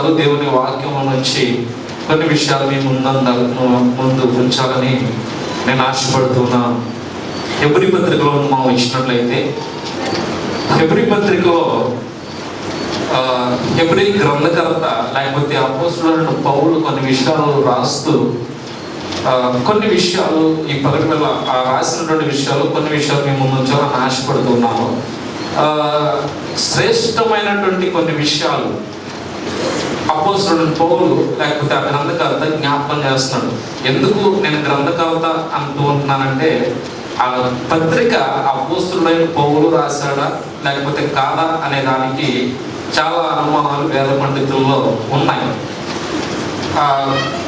విషయాలు దేవుని వాక్యం నుంచి కొన్ని విషయాలు మీ ముందంద ముందు ఉంచాలని నేను ఆశపడుతున్నాను ఎబ్రి పత్రికలో మనం ఇచ్చినట్లయితే ఎబ్రి పత్రికలో ఎబ్రి గ్రంథకర్త లేకపోతే అపోసులను పౌరులు కొన్ని విషయాలు రాస్తూ కొన్ని విషయాలు ఈ పగటి రాసినటువంటి విషయాలు కొన్ని విషయాలు మేము ముందు ఉంచాలని శ్రేష్టమైనటువంటి కొన్ని విషయాలు అపోస్తుడు పౌలు లేకపోతే ఆ గ్రంథకర్త జ్ఞాపకం చేస్తున్నాడు. ఎందుకు నేను గ్రంథకర్త అంటూ ఉంటున్నానంటే ఆ పత్రిక అపోస్తుడైన పౌలు రాశాడా లేకపోతే కాదా అనే దానికి చాలా అనుమానాలు వేద పండితుల్లో ఉన్నాయి.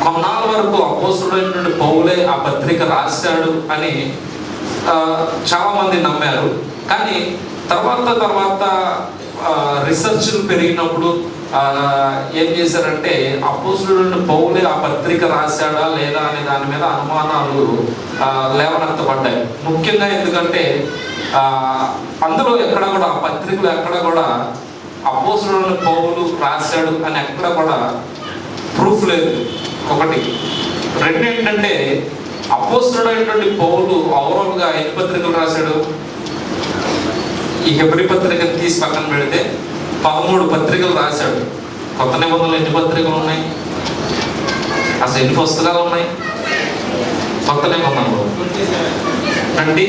కొన్నాళ్ళ వరకు అపోస్తుడైనటువంటి పౌలే ఆ పత్రిక రాశాడు అని చాలామంది నమ్మారు. కానీ తర్వాత తర్వాత రీసెర్చ్లు పెరిగినప్పుడు ఏం చేశారంటే అపోస్తుడైన పౌలే ఆ పత్రిక రాశాడా లేదా అనే దాని మీద అనుమానాలు ఆ, లేవనెత్తబడ్డాయి. ముఖ్యంగా ఎందుకంటే అందులో ఎక్కడ కూడా ఆ పత్రికలు ఎక్కడ కూడా అపోస్తుడైన పౌలు రాశాడు అని ఎక్కడ కూడా ప్రూఫ్ లేదు. ఒకటి. రెండు ఏంటంటే అపోస్తుడైనటువంటి పౌలు ఓవరాల్గా ఎన్ని పత్రికలు రాశాడు? ఈ హెబ్రి పత్రికను తీసి పక్కన పెడితే పదమూడు పత్రికలు రాశాడు. కొత్త నిబంధనలు ఎన్ని పత్రికలు ఉన్నాయి? అసలు ఎన్ని పుస్తకాలు ఉన్నాయి? కొత్త నిబంధనలు. ట్వంటీ?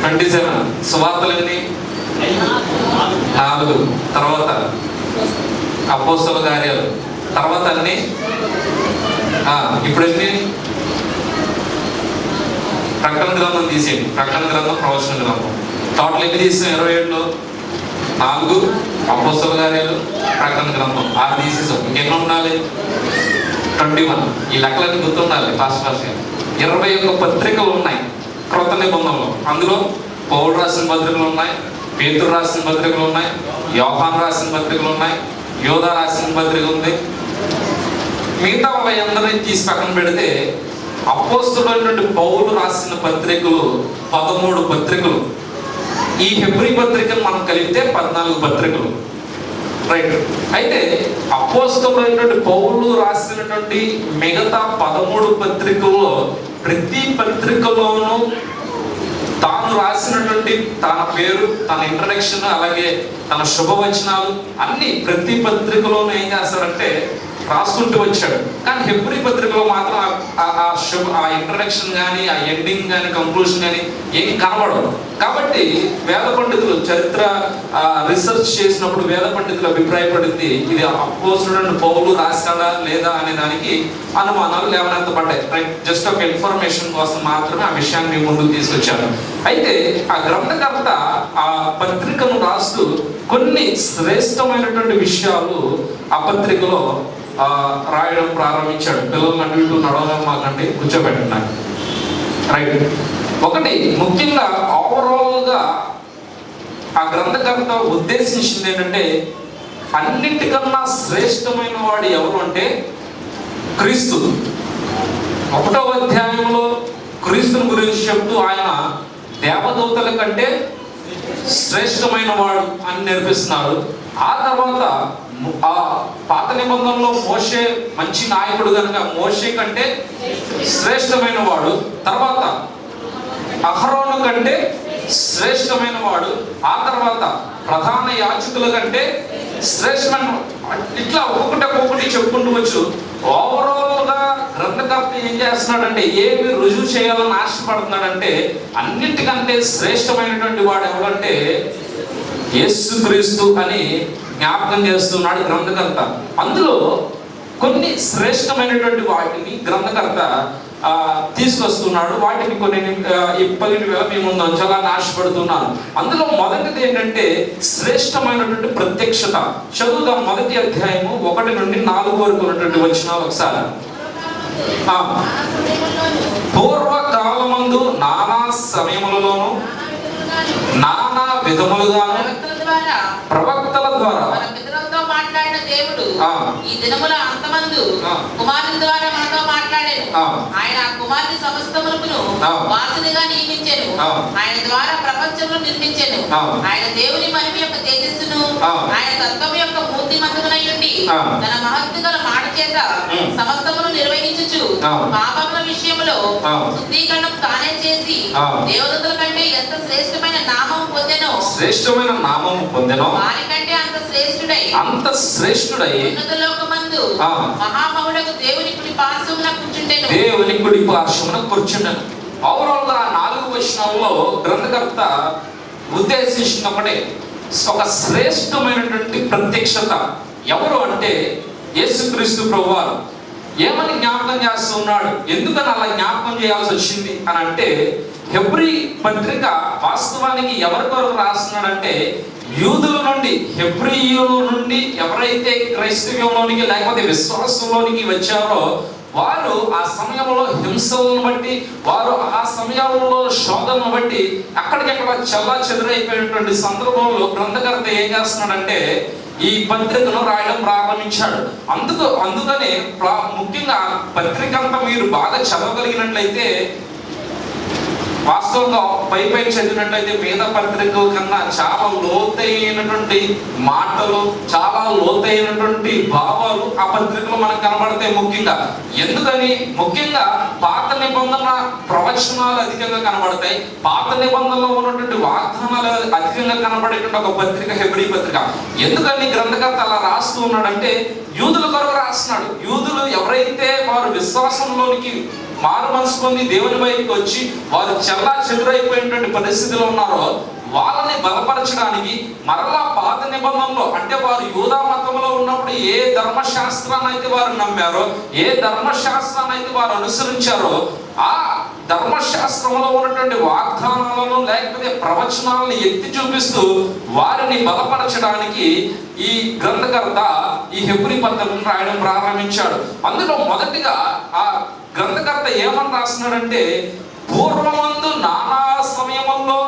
Twenty seven. సువార్తలు ఎన్ని? నాలుగు. తర్వాత అపోస్తల కార్యాలు. తర్వాత అన్ని? ఇప్పుడు ఎన్ని ప్రకటన గ్రంథం తీసేయండి. ప్రకటన గ్రంథం ప్రవచన గ్రంథం. టోటల్ ఎన్ని తీసాం? ఇరవై ఏడులో? నాలుగు అపోస్తల కార్యాలు ప్రకటన గ్రంథం ఆరు తీసేసాం ఇంకెన్ని ఉండాలి? Twenty one. ఈ లెక్కలన్నీ గుర్తుండాలి ఫాస్ట్ ఫాస్ట్గా ఇరవై ఒక్క పత్రికలు ఉన్నాయి క్రొత్త నిబంధనలు. అందులో పౌరు రాసిన పత్రికలు ఉన్నాయి పేతురు రాసిన పత్రికలు ఉన్నాయి యోహాన్ రాసిన పత్రికలు ఉన్నాయి యోధ రాసిన పత్రిక ఉంది. మిగతా వాళ్ళ అందరినీ తీసి పక్కన పెడితే అపోస్తుడైనటువంటి పౌలు రాసిన పత్రికలు పదమూడు పత్రికలు ఈ హెబ్రి పత్రికలు మనం కలిపితే పద్నాలుగు పత్రికలు. రైట్. అయితే అపోస్తలైనటువంటి పౌరులు రాసినటువంటి మిగతా పదమూడు పత్రికల్లో ప్రతి పత్రికలోనూ తాను రాసినటువంటి తన పేరు తన ఇంట్రడక్షన్ అలాగే తన శుభవచనాలు అన్ని ప్రతి పత్రికలోనూ ఏం చేస్తారంటే రాసుకుంటూ వచ్చాడు. కానీ హెబ్రి పత్రికలో మాత్రం ఆ- శుభ ఆ ఇంట్రడక్షన్ కానీ ఆ ఎండింగ్ కానీ కంక్లూషన్ కానీ ఏం కనబడవు. కాబట్టి వేద పండితులు చరిత్ర రీసెర్చ్ చేసినప్పుడు వేద పండితులు అభిప్రాయపడింది ఇది అపోసుడు పౌలు రాశాడా లేదా అనే దానికి అనుమానాలు లేవనెత్తబడ్డాయి రైట్ జస్ట్ ఒక ఇన్ఫర్మేషన్ కోసం మాత్రమే ఆ విషయాన్ని ముందుకు తీసుకొచ్చాను. అయితే ఆ గ్రంథకర్త ఆ పత్రికను రాస్తూ కొన్ని శ్రేష్టమైనటువంటి విషయాలు ఆ పత్రికలో రాయడం ప్రారంభించాడు. పిల్లలు అటు ఇటు నడవడం మాకంటే కూర్చోబెట్టండి నాకు రైట్ ఒకటి ముఖ్యంగా ఓవరాల్గా ఆ గ్రంథకర్త ఉద్దేశించింది ఏంటంటే అన్నిటికన్నా శ్రేష్టమైన వాడు ఎవరు అంటే క్రీస్తు. ఒకటో అధ్యాయంలో క్రీస్తుని గురించి చెప్తూ ఆయన దేవదూతల కంటే శ్రేష్టమైన వాడు అని నేర్పిస్తున్నారు. ఆ తర్వాత ఆ పాత నిబంధనలో మోషే మంచి నాయకుడు కనుక మోషే కంటే శ్రేష్టమైన వాడు తర్వాత అహరోను కంటే శ్రేష్టమైన వాడు ఆ తర్వాత ప్రధాన యాచకుల కంటే శ్రేష్టమైన ఇట్లా ఒక్కొక్కటి ఒక్కొక్కటి చెప్పుకుంటూ వచ్చు. ఓవరాల్గా గ్రంథకర్త ఏం చేస్తున్నాడంటే ఏమి రుజువు చేయాలని ఆశపడుతున్నాడంటే అన్నిటికంటే శ్రేష్టమైనటువంటి వాడు ఎవడంటే యేసుక్రీస్తు అని జ్ఞాపకం చేస్తున్నాడు గ్రంథకర్త. అందులో కొన్ని శ్రేష్టమైనటువంటి వాటిని గ్రంథకర్త తీసుకొస్తున్నాడు. వాటిని కొన్ని ఇప్పటి వేళ మీ ముందు అందులో మొదటిది ఏంటంటే శ్రేష్టమైనటువంటి ప్రత్యక్షత. చదువుదాం మొదటి అధ్యాయము ఒకటి నుండి నాలుగు వరకు ఉన్నటువంటి వచ్చిన ఒకసారి. పూర్వకాలమందు నానా సమయములలోను నానా విధములుగాను ప్రవక్తల ద్వారా. మాట్లాడిన దేవుడు. ఈ దినముల అంతమందు. కుమారుని ద్వారా మనతో మాట్లాడాను. ఆయన కుమారుని సమస్తమునకును ఆ. వాసునిగా నియమించెను. ఆయన ద్వారా ప్రపంచమును నిర్మించెను. ఆయన దేవుని మహిమ యొక్క తేజస్సును. ఆయన తత్వం యొక్క మూర్తిమంతమునై ఉండి ఆ. తన మహత్తు గల మాట చేత. సమస్తమును నిర్వహించుచు. పాపముల విషయంలో. శుద్ధీకరణం తానే చేసి ఆ. దేవదూతల కంటే ఎంత శ్రేష్టమైన నామం పొందెనో శ్రేష్టమైన నామం పొందెను వారి కంటే అంత శ్రేష్ఠుడై అంత శ్రేష్ఠుడై ఉన్నత ఆ. మహామహుడకు దేవుని కుడి పార్శ్వమున కూర్చుంటెను దేవుని కుడి పార్శ్వమున కూర్చుండను. గా నాలుగు వచనాల్లో గ్రంథకర్త ఉద్దేశించిన ఒకటే ఒక శ్రేష్టమైనటువంటి ప్రత్యక్షత ఎవరు అంటే యేసుక్రీస్తు ప్రభువారు. ఏమని జ్ఞాపకం చేస్తున్నాడు? ఎందుకని అలా జ్ఞాపకం చేయాల్సి వచ్చింది అని అంటే హెబ్రి పత్రిక వాస్తవానికి ఎవరి కొరకు రాస్తున్నాడంటే యూదుల నుండి హెబ్రియుల నుండి ఎవరైతే క్రైస్తవ్యంలోనికి లేకపోతే విశ్వాసంలోనికి వచ్చారో వారు ఆ సమయంలో హింసలను బట్టి వారు ఆ సమయంలో శోధనను బట్టి అక్కడికక్కడ చల్లా చెదరైపోయినటువంటి సందర్భంలో గ్రంథకర్త ఏం చేస్తున్నాడంటే ఈ పత్రికను రాయడం ప్రారంభించాడు. అందుకు అందుకనే ప్రా- ముఖ్యంగా పత్రిక అంతా మీరు బాగా చదవగలిగినట్లయితే వాస్తవంగా పై పై చదివినట్లయితే వేద పత్రిక కన్నా చాలా లోతైనటువంటి మాటలు చాలా లోతైనటువంటి భావాలు ఆ పత్రికలో మనకు కనబడతాయి ముఖ్యంగా. ఎందుకని? ముఖ్యంగా పాత నిబంధన ప్రవచనాలు అధికంగా కనబడతాయి. పాత నిబంధనలో ఉన్నటువంటి వాగ్దానాలు అధికంగా కనబడేటువంటి ఒక పత్రిక హెబ్రీ పత్రిక. ఎందుకని? గ్రంథకర్త అలా రాస్తూ ఉన్నాడంటే యూదుల కొరకు రాస్తున్నాడు. యూదులు ఎవరైతే వారు విశ్వాసంలోనికి మారు మనసు పొంది దేవుని వైపుకి వచ్చి వారు చల్లా చెదురైపోయినటువంటి పరిస్థితిలో ఉన్నారో వాళ్ళని బలపరచడానికి మరలా పాత నిబంధనలో అంటే వారు యూదా మతంలో ఉన్నప్పుడు ఏ ధర్మశాస్త్రాన్ని అయితే వారు నమ్మారో ఏ ధర్మశాస్త్రాన్ని అయితే వారు అనుసరించారో ఆ ధర్మశాస్త్రంలో ఉన్నటువంటి వాగ్దానాలను లేకపోతే ప్రవచనాలను ఎత్తి చూపిస్తూ వారిని బలపరచడానికి ఈ గ్రంథకర్త ఈ హెబ్రి పత్రం రాయడం ప్రారంభించాడు. అందులో మొదటిగా ఆ గ్రంథకర్త ఏమని రాస్తున్నాడంటే పూర్వమందు నానా సమయముల్లో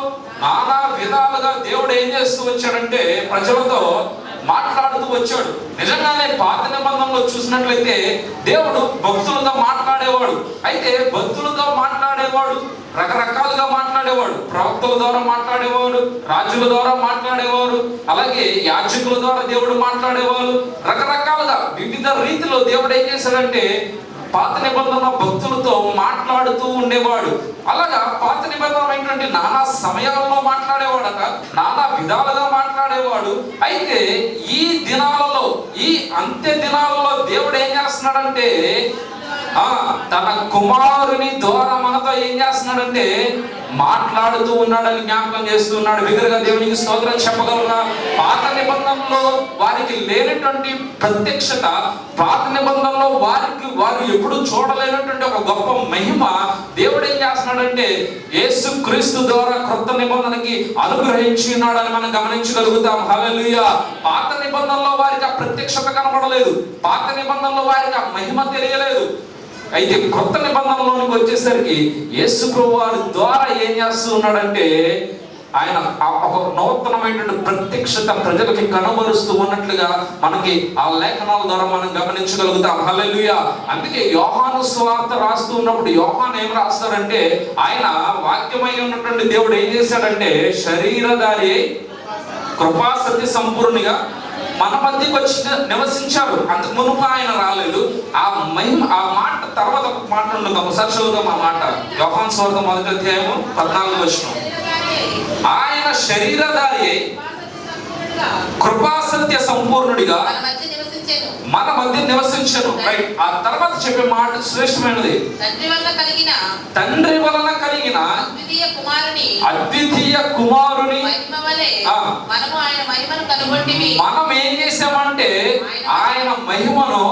నానా విధాలుగా దేవుడు ఏం చేస్తూ వచ్చాడంటే ప్రజలతో మాట్లాడుతూ వచ్చాడు. నిజంగానే పాత నిబంధనలో చూసినట్లయితే దేవుడు భక్తులతో మాట్లాడేవాడు. అయితే భక్తులతో మాట్లాడేవాడు రకరకాలుగా మాట్లాడేవాడు. ప్రవక్తల ద్వారా మాట్లాడేవాడు రాజుల ద్వారా మాట్లాడేవారు అలాగే యాజకుల ద్వారా దేవుడు మాట్లాడేవారు. రకరకాలుగా వివిధ రీతిలో దేవుడు ఏం చేశాడంటే పాత నిబంధన భక్తులతో మాట్లాడుతూ ఉండేవాడు. అలాగా పాత నిబంధనమైనటువంటి నానా సమయాల్లో మాట్లాడేవాడట నానా విధాలుగా మాట్లాడేవాడు. అయితే ఈ దినాలలో ఈ అంత్య దినాలలో దేవుడు ఏం చేస్తున్నాడంటే తన కుమారుని ద్వారా మనతో ఏం చేస్తున్నాడంటే మాట్లాడుతూ ఉన్నాడని జ్ఞాపకం చేస్తున్నాడు. బిగ్గరగా దేవునికి స్తోత్రం చెప్పగలరా పాత నిబంధనలో వారికి లేనటువంటి ప్రత్యక్షత పాత నిబంధనలో వారికి వారు ఎప్పుడు చూడలేనటువంటి ఒక గొప్ప మహిమ దేవుడు ఏం చేస్తున్నాడంటే యేసు క్రీస్తు ద్వారా క్రొత్త నిబంధనకి అనుగ్రహించి ఉన్నాడని మనం గమనించగలుగుతాం. హలలుయ పాత నిబంధనలో వారికి ఆ ప్రత్యక్షత కనబడలేదు పాత నిబంధనలో వారికి ఆ మహిమ తెలియలేదు. అయితే కొత్త నిబంధనలోనికి వచ్చేసరికి యేసు వారి ద్వారా ఏం చేస్తూ ఉన్నాడంటే ఆయన ఒక నూతనమైనటువంటి ప్రత్యక్షత ప్రజలకి కనబరుస్తూ ఉన్నట్లుగా మనకి ఆ లేఖనాల ద్వారా మనం గమనించగలుగుతాం. హలలుయ అందుకే యోహాను స్వార్థ రాస్తూ ఉన్నప్పుడు యోహాన్ ఏం రాస్తాడంటే ఆయన వాక్యమై ఉన్నటువంటి దేవుడు ఏం చేశాడంటే శరీరధారి అయి కృపా సత్య సంపూర్ణిగా మన మధ్యకి వచ్చి నివసించారు. అంతకు మునుపు ఆయన రాలేదు. ఆ మహిమ ఆ మాట తర్వాత ఒక మాట ఉండదు ఒకసారి చదువుదాం ఆ మాట. యోహాన్ స్వార్థ మొదటి అధ్యాయము పద్నాలుగు వచ్చిన ఆయన శరీరధారి అయి కృపా సత్య సంపూర్ణుడిగా మన మధ్య నివసించెను. రైట్ ఆ చెప్పే మాట శ్రేష్టమైనది. తండ్రి వల్ల కలిగిన తండ్రి వలన కలిగిన అద్వితీయ కుమారుని అద్వితీయ కుమారుని మహిమ వలె ఆ. మనము ఆయన మహిమను మనం ఏం చేసామంటే ఆయన మహిమను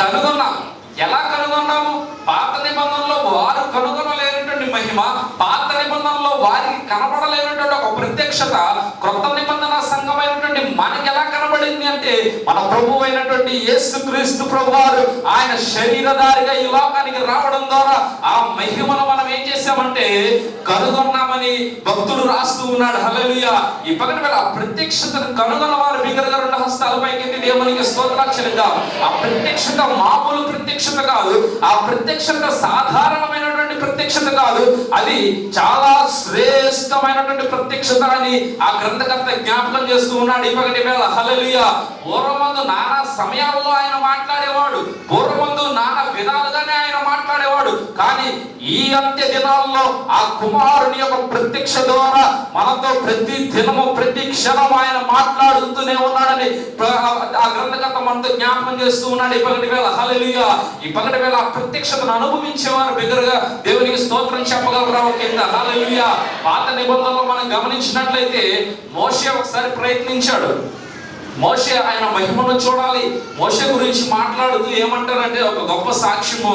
కనుగొన్నాం. ఎలా కనుగొన్నాము? పాత నిబంధనలో వారు కనుగొనలేనటువంటి మహిమ పాత నిబంధనలో వారికి కనబడలేనటువంటి ఒక ప్రత్యక్షత క్రొత్త నిబంధన సంఘమైనటువంటి మనకి ఎలా కనబడింది అంటే మన ప్రభు అయినటువంటి యేసు క్రీస్తు ప్రభు వారు ఆయన శరీరధారిగా ఈ లోకానికి రావడం ద్వారా ఆ మహిమను మనం ఏం చేసామంటే చేశామంటే కనుగొన్నామని భక్తుడు రాస్తూ ఉన్నాడు. హల్లెలూయా. ఈ పక్కన ఆ ప్రత్యక్షతను కనుగొన్న వారు బిగ్గరగా రెండు హస్తాలపైకి దేవునికి స్తోత్రాలు ఆ ప్రత్యక్షత మామూలు ప్రత్యక్షత కాదు. ఆ ప్రత్యక్షత సాధారణమైనటువంటి ప్రత్యక్షత కాదు. అది చాలా శ్రేష్టమైనటువంటి ప్రత్యక్షత అని ఆ గ్రంథకర్త జ్ఞాపకం చేస్తూ ఉన్నాడు. ఈ వేళ హలలియ పూర్వమందు నానా సమయాల్లో ఆయన మాట్లాడేవాడు. పూర్వమందు నానా విధాలుగానే ఆయన మాట్లాడేవాడు. కానీ ఈ అంత్య దినాల్లో ఆ కుమారుని యొక్క ప్రత్యక్ష ద్వారా మనతో ప్రతి దినము ప్రతి క్షణం ఆయన మాట్లాడుతూనే ఉన్నాడని ఆ గ్రంథకర్త మనతో జ్ఞాపకం చేస్తూ ఉన్నాడు. ఇప్పటి వేళ హలలియ ఈ వేళ ఆ ప్రత్యక్షతను అనుభవించేవారు బిగ్గరగా దేవునికి స్తోత్రం చెప్పగలరా కింద పాత నిబంధనలో మనం గమనించినట్లయితే మోషే ఒకసారి ప్రయత్నించాడు. మోషే ఆయన మహిమను చూడాలి. మోషే గురించి మాట్లాడుతూ ఏమంటారంటే ఒక గొప్ప సాక్ష్యము.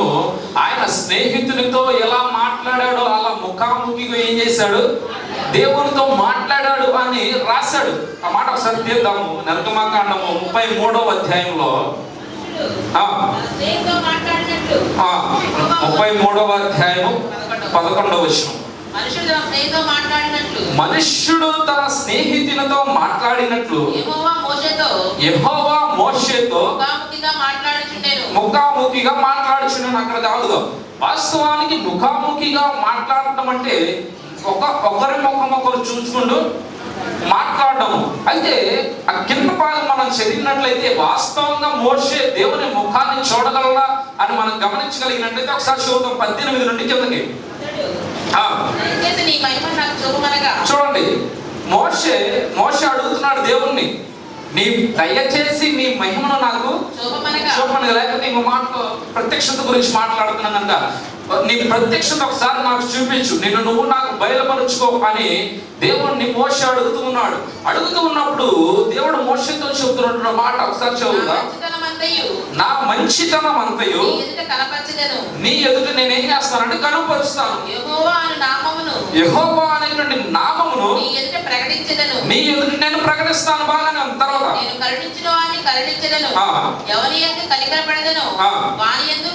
ఆయన స్నేహితునితో ఎలా మాట్లాడాడో అలా ముఖాముఖిగా ఏం చేశాడు? దేవునితో మాట్లాడాడు అని రాశాడు. ఆ మాట ఒకసారి తీద్దాము నరకమాకాండము ముప్పై మూడవ అధ్యాయంలో. ముప్పై మూడవ అధ్యాయము పదకొండవ వచనం. మనుషుడు తన స్నేహితుతో మాట్లాడినట్లు. మనుష్యుడు తన స్నేహితునితో మాట్లాడినట్లు. యెహోవా మోషేతో ముఖాముఖిగా మాట్లాడుచున్నాను అక్కడ కాదుగా వాస్తవానికి ముఖాముఖిగా మాట్లాడటం అంటే ఒక ఒకరి ముఖం ఒకరు చూసుకుంటూ మాట్లాడడం అయితే ఆ కింద భాగం మనం చదివినట్లయితే వాస్తవంగా మోషే దేవుని ముఖాన్ని చూడగలరా అని మనం గమనించగలిగినట్లయితే ఒకసారి చూద్దాం. పద్దెనిమిది నుండి కిందకి. చూడండి. మోషే మోషే అడుగుతున్నాడు దేవుణ్ణి. నీ దయచేసి నీ మహిమను నాకు చూపమనగా లేకపోతే ఇంకో మాట ప్రత్యక్షత గురించి మాట్లాడుతున్నాను కనుక నీ ప్రత్యక్షత ఒకసారి నాకు చూపించు. నిన్ను నువ్వు నాకు బయలుపరుచుకో అని దేవుణ్ణి మోస అడుగుతూ ఉన్నాడు అడుగుతూ ఉన్నప్పుడు దేవుడు మోసతో చెబుతున్న మాట ఒకసారి చదువుదా మంచితనమంతయు. నా మంచితనం అంతయు నీ ఎదుట నేనేం చేస్తానంటే కనుపరుస్తాను. యెహోవా అనేటువంటి నామమును నీ ఎదుట నేను ప్రకటిస్తాను ఉంది. తర్వాత నేను కరుణించిన కరుణించెదను. ఎవరి కనికరపడదను. వాని ఎందు.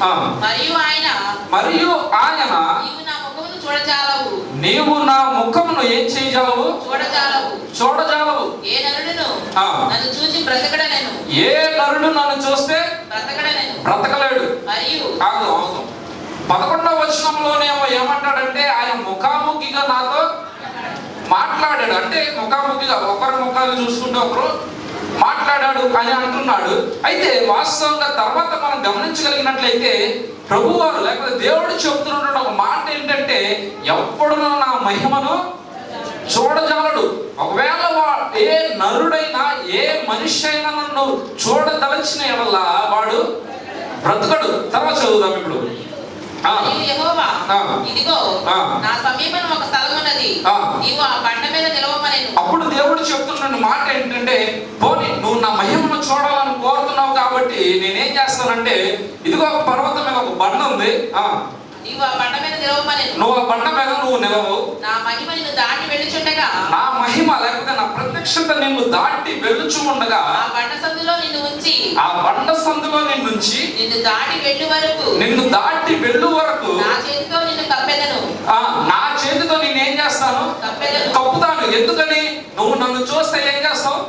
మరియు ఆయన మరియు ఆయన నీవు నా చూడజాలవు. నీవు నా ముఖమును ఏం చేయగలవు చూడజాలవు. చూడజాలవు. ఏ నరుడును? ఆ. నన్ను చూచి బ్రతకడనెను. ఏ నరుడు నన్ను చూస్తే బ్రతకడనెను. బ్రతకలేడు. మరియు కాదు అవును పదకొండవ వచనంలోనేమో ఏమంటాడంటే ఆయన ముఖాముఖిగా నాతో మాట్లాడాడు. అంటే ముఖాముఖిగా ఒకరి ముఖాలు చూసుకుంటే ఒకరు మాట్లాడాడు అని అంటున్నాడు. అయితే వాస్తవంగా తర్వాత మనం గమనించగలిగినట్లయితే ప్రభువారు లేకపోతే దేవుడు చెబుతున్న ఒక మాట ఏంటంటే ఎప్పుడు నా మహిమను చూడజాలడు. ఒకవేళ వా- ఏ నరుడైనా ఏ మనిషి అయినా నన్ను చూడదలచిన ఎడల వాడు బ్రతకడు. తర్వాత చదువుదాం ఇప్పుడు. ఇదిగో. నా సమీపం ఒక స్థలం ఉన్నది. ఆ. నీవు ఆ బండ మీద నిలవమనెను అప్పుడు దేవుడు చెప్తున్న మాట ఏంటంటే పోనీ నువ్వు నా మహిమను చూడాలని కోరుతున్నావు కాబట్టి నేనేం చేస్తానంటే ఇదిగో ఒక పర్వతం మీద ఒక బండ ఉంది ఆ, నీవు ఆ బండ మీద నిలవమనెను నువ్వు ఆ బండ మీద నువ్వు నిలవు నా మహిమ నిన్ను దాటి వెళ్ళుచుండగా. నా మహిమ లేకపోతే నా ప్రత్యక్షత నిన్ను దాటి వెలుచు ఉండగా ఆ బండ సందులో నిన్ను ఉంచి. ఆ బండ సందులో నిన్ను దాటి వెళ్ళు వరకు. నిన్ను దాటి వెళ్ళు వరకు. నా చేతితో నిన్ను కప్పెదను. నా చేతితో నేనేం చేస్తాను? కప్పెదను. కప్పుతాను. ఎందుకని? నువ్వు నన్ను చూస్తే ఏం చేస్తావు?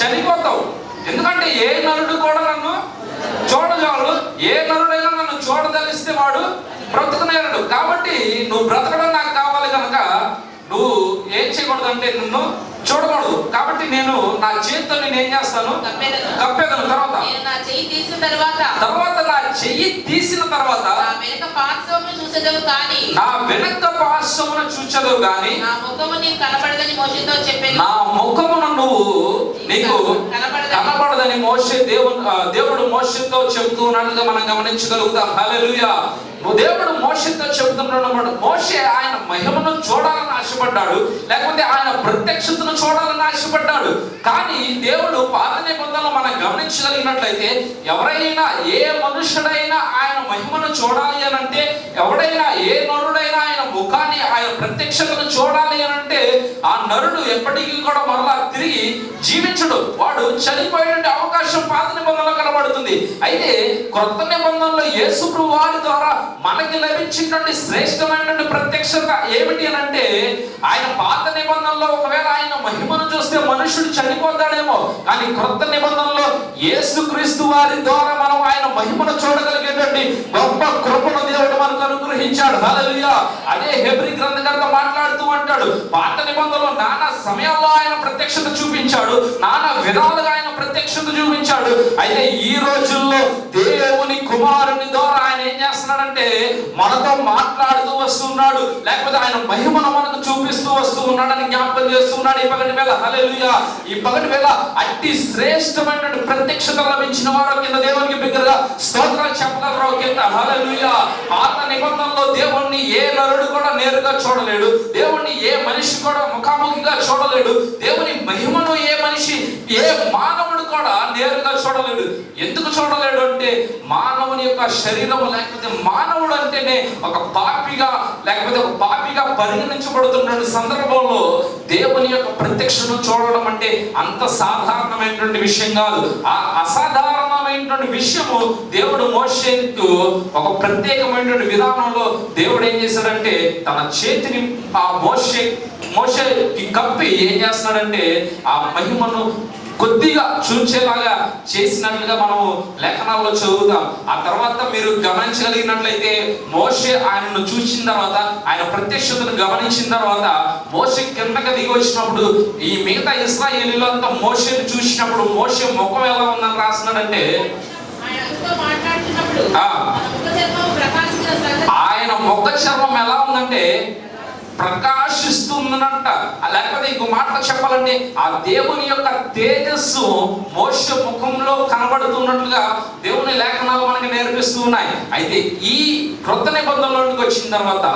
చనిపోతావు. ఎందుకంటే ఏ నరుడు కూడా నన్ను చూడజాలు ఏ నరుడైనా నన్ను చూడదలిస్తే వాడు బ్రతకనేరడు. కాబట్టి నువ్వు బ్రతకడం నాకు కావాలి కనుక నువ్వు ఏం చేయకూడదు అంటే నిన్ను చూడకూడదు. కాబట్టి నేను నా చేతితో నేను ఏం చేస్తాను? కప్పెదను తర్వాత? నా చెయ్యి తీసిన తర్వాత. తర్వాత నా చెయ్యి తీసిన తర్వాత? నా వెనుక పార్శ్వమును చూసేదవు కానీ. నా వెనక పార్శ్వమున చూచదు గాని నా ముఖము నీకు కనపడదని మోషతో చెప్పాను. నా ముఖమును నువ్వు నీకు కనపడదని మోసే దేవుడు దేవుడు మోసతో చెబుతూ ఉన్నట్టుగా మనం గమనించగలుగుతాం. హల్లెలూయా. నువ్వు దేవుడు మోసతో చెబుతున్నాడు మోషే ఆయన మహిమను చూడాలని ఆశపడ్డాడు లేకపోతే ఆయన ప్రత్యక్షతను చూడాలని ఆశపడ్డాడు. కానీ దేవుడు పాత నిబంధనలు మనం గమనించగలిగినట్లయితే ఎవరైనా ఏ మనుషుడైనా ఆయన మహిమను చూడాలి అని అంటే ఎవడైనా ఏ నరుడైనా ఆయన ముఖాన్ని ఆయన ప్రత్యక్షతను చూడాలి అని అంటే ఆ నరుడు ఎప్పటికీ కూడా మరలా తిరిగి జీవించడు. వాడు చనిపోయేటువంటి అవకాశం పాత నిబంధనలో కనబడుతుంది. అయితే క్రొత్త నిబంధనలో యేసు వారి ద్వారా మనకి లభించినటువంటి శ్రేష్టమైనటువంటి ప్రత్యక్షత ఏమిటి అని అంటే ఆయన పాత నిబంధనలో ఒకవేళ ఆయన మహిమను చూస్తే మనుషుడు చనిపోతాడేమో కానీ క్రొత్త నిబంధనలో యేసుక్రీస్తు వారి ద్వారా మనం ఆయన మహిమను చూడగలిగేటువంటి గొప్ప కృపను దేవుడు మనకు అనుగ్రహించాడు. హల్లెలూయా. అదే హెబ్రి గ్రంథకర్త మాట్లాడుతూ అంటాడు పాత నిబంధనలో నానా సమయంలో ఆయన ప్రత్యక్షత చూపించాడు నానా విధాలుగా ఆయన ప్రత్యక్షత చూపించాడు. అయితే ఈ రోజుల్లో దేవుని కుమారుని ద్వారా ఆయన ఏం చేస్తున్నాడంటే మనతో మాట్లాడుతూ వస్తున్నాడు. లేకపోతే ఆయన మహిమను మనకు చూపిస్తూ వస్తూ ఉన్నాడని జ్ఞాపకం చేస్తున్నాడు ఈ పగటి వేళ. హల్లెలూయా. ఈ పగటి వేళ అట్టి శ్రేష్టమైన ప్రత్యక్షత లభించిన వారు కింద దేవునికి బిగ్గరగా స్తోత్రాలు చెప్పగలరు కింద హల్లెలూయా. పాత నిబంధనలో దేవుణ్ణి ఏ నరుడు కూడా నేరుగా చూడలేడు. దేవుణ్ణి ఏ మనిషి కూడా ముఖాముఖిగా చూడలేడు. దేవుని మహిమను ఏ మనిషి ఏ మానవుడు కూడా నేరుగా చూడలేడు. ఎందుకు చూడలేడు అంటే మానవుని యొక్క శరీరం లేకపోతే మానవుడు అంటేనే ఒక పాపిగా లేకపోతే ఒక పాపిగా పరిగణించబడుతున్న సందర్భంలో దేవుని యొక్క ప్రత్యక్షను చూడడం అంటే అంత సాధారణమైనటువంటి విషయం కాదు. ఆ అసాధారణమైనటువంటి విషయము దేవుడు మోషేకు ఒక ప్రత్యేకమైనటువంటి విధానంలో దేవుడు ఏం చేశాడంటే తన చేతిని ఆ మోషే మోషేకి కప్పి ఏం చేస్తున్నాడంటే ఆ మహిమను కొద్దిగా చూచేలాగా చేసినట్లుగా మనము లేఖనాల్లో చదువుతాం ఆ తర్వాత మీరు గమనించగలిగినట్లయితే మోషే ఆయనను చూసిన తర్వాత ఆయన ప్రత్యక్షతను గమనించిన తర్వాత మోషే కిందకి దిగి వచ్చినప్పుడు ఈ మిగతా ఇస్రాయేలీలంతా మోషేని చూసినప్పుడు మోషే ముఖం ఎలా ఉందని రాస్తున్నాడంటే ఆయన. మన ముఖ చర్మం ఎలా ఉందంటే ప్రకాశిస్తుందనంట లేకపోతే ఇంకో మాటలు చెప్పాలంటే ఆ దేవుని యొక్క తేజస్సు మోష ముఖంలో కనబడుతున్నట్లుగా దేవుని లేఖనాలు మనకి నేర్పిస్తూ ఉన్నాయి. అయితే ఈ క్రొత్త నిబంధనలోకి వచ్చిన తర్వాత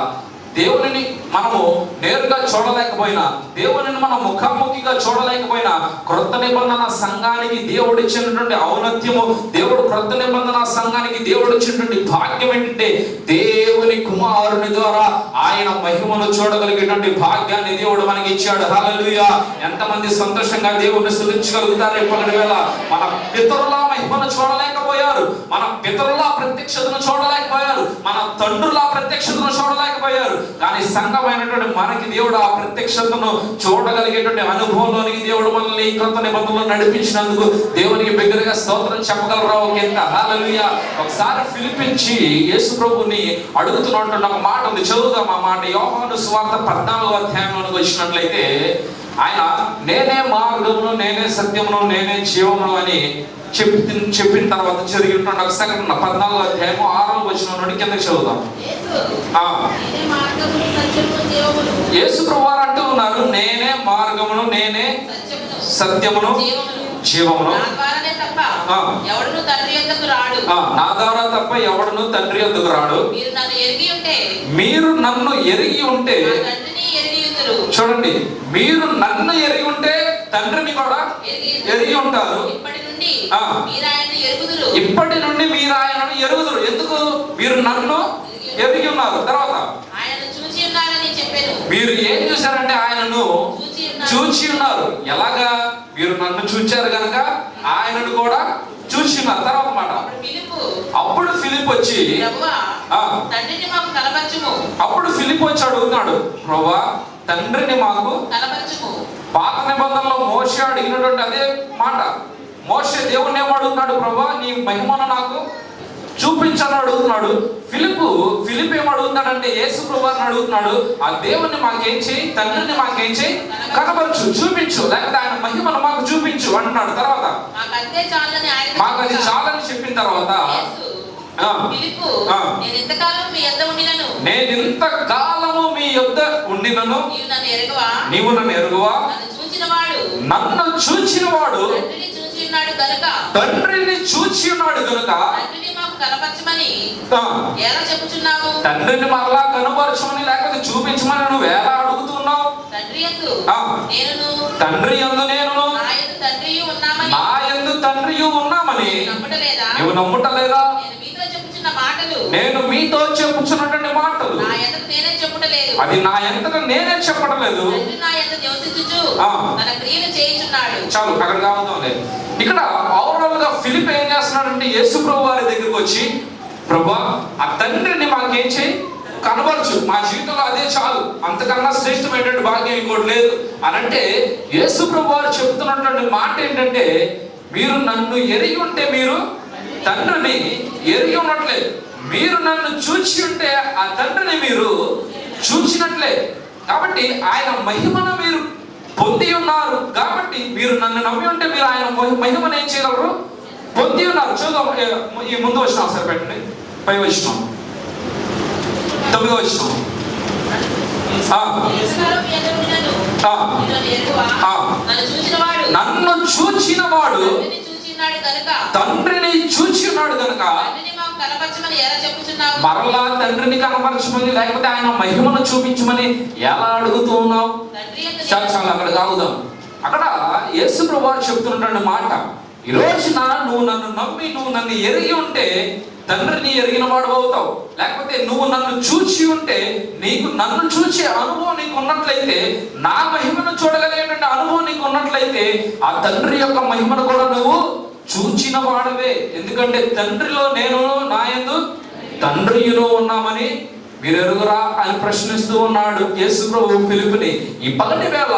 దేవుని మనము నేరుగా చూడలేకపోయినా దేవుని మనం ముఖాముఖిగా చూడలేకపోయినా క్రొత్త నిబంధన సంఘానికి దేవుడు ఇచ్చినటువంటి ఔన్నత్యము దేవుడు క్రొత్త నిబంధన సంఘానికి దేవుడు ఇచ్చినటువంటి భాగ్యం ఏంటంటే దేవుని కుమారుని ద్వారా ఆయన మహిమను చూడగలిగేటువంటి భాగ్యాన్ని దేవుడు మనకి ఇచ్చాడు హల్లెలూయా. ఎంతమంది సంతోషంగా దేవుడిని స్తుతించగలుగుతారు ఇప్పటి వేళ? మన పితరుల మహిమను చూడలేకపోయారు. మన పితరుల ప్రత్యక్షతను చూడలేకపోయారు. మన తండ్రుల ప్రత్యక్షతను చూడలేకపోయారు. కానీ సంఘమైనటువంటి మనకి దేవుడు ఆ ప్రత్యక్షతను చూడగలిగేటువంటి అనుభవంలోనికి దేవుడు మనల్ని కొత్త నిబంధనలు నడిపించినందుకు దేవునికి బిగ్గరగా స్తోత్రం చెప్పగలరా కింద. హాలలుయ ఒకసారి పిలిపించి యేసు ప్రభుని అడుగుతున్నటువంటి ఒక మాట ఉంది. చదువుదాం ఆ మాట. యోహాను సువార్త పద్నాలుగు అధ్యాయంలోనికి వచ్చినట్లయితే ఆయన నేనే మార్గమును నేనే సత్యమును నేనే జీవమును అని చెప్పి చెప్పిన తర్వాత జరిగినటువంటి ఒక సంఘటన పద్నాలుగో అధ్యాయము ఆరో వచ్చిన నుండి కిందకి చదువుదాం. యేసు ప్రభువారు అంటూ ఉన్నారు నేనే మార్గమును నేనే సత్యమును జీవమును. నా ద్వారా తప్ప ఎవడును తండ్రి ఎందుకు రాడు? మీరు నన్ను ఎరిగి ఉంటే చూడండి మీరు నన్ను ఎరిగి ఉంటే తండ్రిని కూడా ఎరిగి ఉంటారు. ఇప్పటి నుండి. మీరు ఆయన్ని ఎరుగుదురు. ఎందుకు? మీరు నన్ను ఎరిగి ఉన్నారు. తర్వాత మీరు ఏం చూశారంటే ఆయనను చూచి ఉన్నారు. ఎలాగా? మీరు నన్ను చూచారు కనుక ఆయనను కూడా చూసి ఉన్నారు. తర్వాత మాట. అప్పుడు ఫిలిప్ వచ్చి ప్రభువా ఆ, తండ్రిని మాకు కలపరచుము అప్పుడు ఫిలిప్ వచ్చి అడుగుతున్నాడు ప్రభా తండ్రిని మాకు పాత నిబంధనలో మోషే అడిగినటువంటి అదే మాట. మోషే దేవుణ్ణి ఏం అడుగుతున్నాడు ప్రభా? నీ మహిమను నాకు చూపించని అడుగుతున్నాడు. ఫిలిప్ ఫిలిప్ ఏం అడుగుతున్నాడంటే యేసు ప్రభువారిని అడుగుతున్నాడు ఆ దేవుణ్ణి మాకేం చేయి తండ్రిని మాకేం చేయి కనబరచు చూపించు లేకపోతే ఆయన మహిమను మాకు చూపించు అంటున్నాడు. తర్వాత మాకు అది చాలని చెప్పిన తర్వాత. నేను ఇంతకాలం యొద్ద ఉండినను నీవు నన్ను ఎరగవా? నీవు నన్ను చూచిన వాడు తండ్రిని చూచి ఉన్నాడు కనుక తండ్రిని మరలా కనుపరచమని లేకపోతే చూపించమని నువ్వు ఎలా అడుగుతున్నావు? తండ్రి ఎందు. నేను తండ్రి నా ఎందు తండ్రియు ఉన్నామని. నువ్వు నమ్ముటలేదా? చెప్పుచున్న మాటలు. నేను మీతో చెప్పుచున్నటువంటి మాటలు. నా ఎదురు నేనే చెప్పుటలేదు? అది నా ఎంతట నేనే చెప్పడం లేదు తండ్రి నా యందు నివసించుచు. తన క్రియలు చేయుచున్నాడు. చాలు అక్కడ కావద్దాంలే ఇక్కడ ఓవరాల్గా ఫిలిప్ ఏం చేస్తున్నాడంటే యేసు ప్రభు వారి దగ్గరికి వచ్చి ప్రభా ఆ తండ్రిని మాకేం చేయి? కనబరచు. మా జీవితంలో అదే చాలు. అంతకన్నా శ్రేష్టమైనటువంటి భాగ్యం ఇంకోటి లేదు. అని అంటే యేసు ప్రభు వారు చెబుతున్నటువంటి మాట ఏంటంటే మీరు నన్ను ఎరిగి ఉంటే మీరు తండ్రిని ఎరిగి ఉన్నట్లే మీరు నన్ను చూచి ఉంటే ఆ తండ్రిని మీరు చూచినట్లే. కాబట్టి ఆయన మహిమను మీరు పొంది ఉన్నారు. కాబట్టి మీరు నన్ను నమ్మి ఉంటే మీరు ఆయన మహి- మహిమను ఏం చేయగలరు? పొంది ఉన్నారు. చూద్దాం. ఈ ముందు వచ్చిన ఒకసారి పెట్టండి. పై వచ్చిన తొమ్మిదో వచ్చిన నన్ను చూచిన వాడు తండ్రిని చూచి ఉన్నాడు కనుక మరలా తండ్రిని కనపరచమని లేకపోతే ఆయన మహిమను చూపించమని ఎలా అడుగుతూ ఉన్నావు చాలా చాలా అక్కడ కాగుదాం అక్కడ యేసు ప్రభు చెప్తున్నటువంటి మాట. ఈ రోజున నువ్వు నన్ను నమ్మి నువ్వు నన్ను ఎరిగి ఉంటే తండ్రిని ఎరిగిన వాడు అవుతావు. లేకపోతే నువ్వు నన్ను చూచి ఉంటే నీకు నన్ను చూచే అనుభవం నీకు ఉన్నట్లయితే నా మహిమను చూడగలిగేటువంటి అనుభవం నీకు ఉన్నట్లయితే ఆ తండ్రి యొక్క మహిమను కూడా నువ్వు చూచిన వాడవే ఎందుకంటే తండ్రిలో నేను నా యందు ఉన్నామని మీరెరుగురా అని ప్రశ్నిస్తూ ఉన్నాడు యేసు ప్రభు పిలుపుని ఈ పగటి వేళ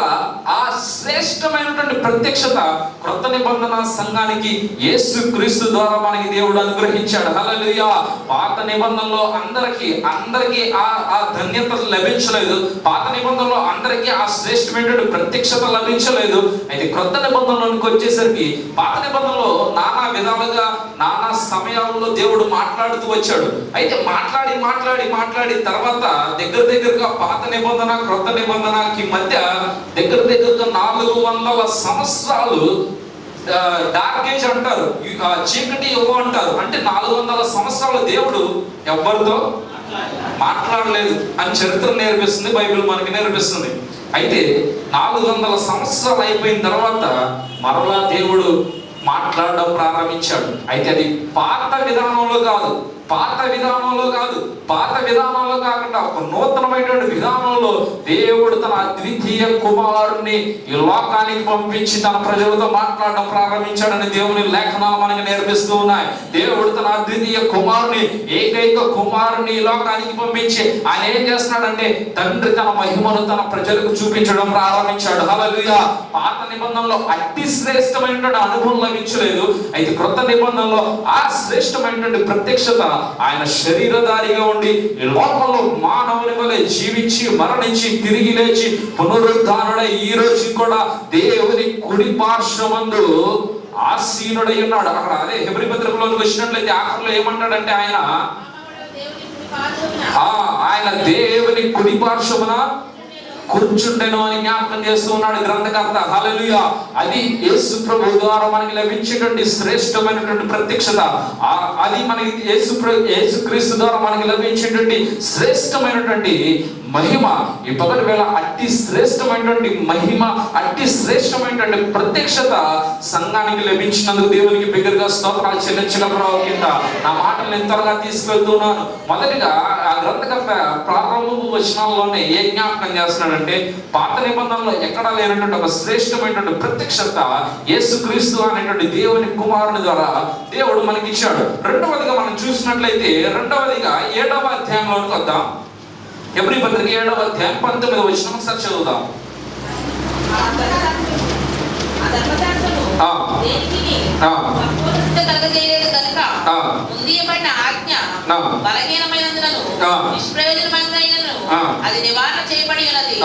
ఆ శ్రేష్టమైనటువంటి ప్రత్యక్షత క్రొత్త నిబంధన సంఘానికి యేసు క్రీస్తు ద్వారా మనకి దేవుడు అనుగ్రహించాడు. హలలుయా పాత నిబంధనలో అందరికీ అందరికీ ఆ ఆ ధన్యత లభించలేదు. పాత నిబంధనలో అందరికీ ఆ శ్రేష్టమైనటువంటి ప్రత్యక్షత లభించలేదు. అయితే క్రొత్త నిబంధనలోనికి వచ్చేసరికి పాత నిబంధనలో నానా విధాలుగా నానా సమయాల్లో దేవుడు మాట్లాడుతూ వచ్చాడు. అయితే మాట్లాడి మాట్లాడి మాట్లాడి తర్వాత దగ్గర దగ్గరగా పాత నిబంధన క్రొత్త నిబంధనకి మధ్య దగ్గర దగ్గరగా నాలుగు వందల సంవత్సరాలు డార్క్ ఏజ్ అంటారు. చీకటి యుగం అంటారు. అంటే నాలుగు వందల సంవత్సరాలు దేవుడు ఎవరితో మాట్లాడలేదు. అని చరిత్ర నేర్పిస్తుంది బైబిల్ మనకి నేర్పిస్తుంది. అయితే నాలుగు వందల సంవత్సరాలు అయిపోయిన తర్వాత మరలా దేవుడు మాట్లాడడం ప్రారంభించాడు. అయితే అది పాత విధానంలో కాదు. పాత విధానంలో కాదు పాత విధానంలో కాకుండా ఒక నూతనమైనటువంటి విధానంలో దేవుడు తన అద్వితీయ కుమారుణ్ణి ఈ లోకానికి పంపించి తన ప్రజలతో మాట్లాడడం ప్రారంభించాడని దేవుని లేఖనాలు మనకి నేర్పిస్తూ ఉన్నాయి. దేవుడు తన అద్వితీయ కుమారుని ఏకైక కుమారుని ఈ లోకానికి పంపించి ఆయన ఏం చేస్తున్నాడంటే తండ్రి తన మహిమను తన ప్రజలకు చూపించడం ప్రారంభించాడు. హలలుగా పాత నిబంధనలో అతి శ్రేష్టమైనటువంటి అనుభవం లభించలేదు. అయితే క్రొత్త నిబంధనలో ఆ శ్రేష్టమైనటువంటి ప్రత్యక్షత ఆయన శరీరధారిగా ఉండి లోకంలో మానవుని వలె జీవించి మరణించి తిరిగి లేచి పునరుద్ధానుడై ఈ రోజు కూడా దేవుని కుడి పార్శ్వమందు ఆసీనుడై ఉన్నాడు. అక్కడ అదే హెబ్రి పత్రికలోకి వచ్చినట్లయితే ఆఖరిలో ఏమంటాడంటే ఆయన? ఆయన దేవుని కుడి పార్శ్వమున కూర్చుండెను అని జ్ఞాపకం చేస్తూ ఉన్నాడు గ్రంథకర్త. హలలుయ అది యేసు ప్రభు ద్వారా మనకి లభించేటువంటి శ్రేష్టమైనటువంటి ప్రత్యక్షత. అది మనకి యేసు ప్ర- యేసు క్రీస్తు ద్వారా మనకి లభించేటువంటి శ్రేష్టమైనటువంటి మహిమ. ఈ పగటి వేళ అతి శ్రేష్టమైనటువంటి మహిమ అట్టి శ్రేష్టమైనటువంటి ప్రత్యక్షత సంఘానికి లభించినందుకు దేవునికి బిగ్గరగా స్తోత్రాలు చెల్లించగలరా కింద. నా మాటలు ఎంతగా తీసుకెళ్తున్నాను. మొదటిగా ఆ గ్రంథకర్త ప్రారంభపు వచనాల్లోనే ఏ జ్ఞాపకం చేస్తున్నాడంటే పాత నిబంధనలో ఎక్కడా లేనటువంటి ఒక శ్రేష్టమైనటువంటి ప్రత్యక్షత యేసుక్రీస్తు అనేటువంటి దేవుని కుమారుని ద్వారా దేవుడు మనకి ఇచ్చాడు రెండవదిగా మనం చూసినట్లయితే రెండవదిగా ఏడవ అధ్యాయంలోకి వద్దాం. ఎబ్రి పత్రిక ఏడవ అధ్యాయం పంతొమ్మిది వచ్చిన ఒకసారి చదువుదాం. అది నివారణ చేయబడి ఉన్నది.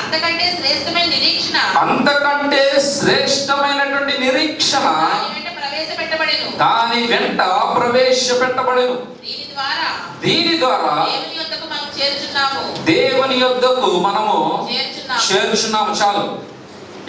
అంతకంటే శ్రేష్టమైన నిరీక్షణ అంతకంటే శ్రేష్టమైనటువంటి నిరీక్షణ దాని వెంట ప్రవేశపెట్టబడెను. దాని వెంట ప్రవేశపెట్టబడెను దీని ద్వారా దీని ద్వారా దేవుని యొద్దకు మనము చేర్చున్నాము. చాలు.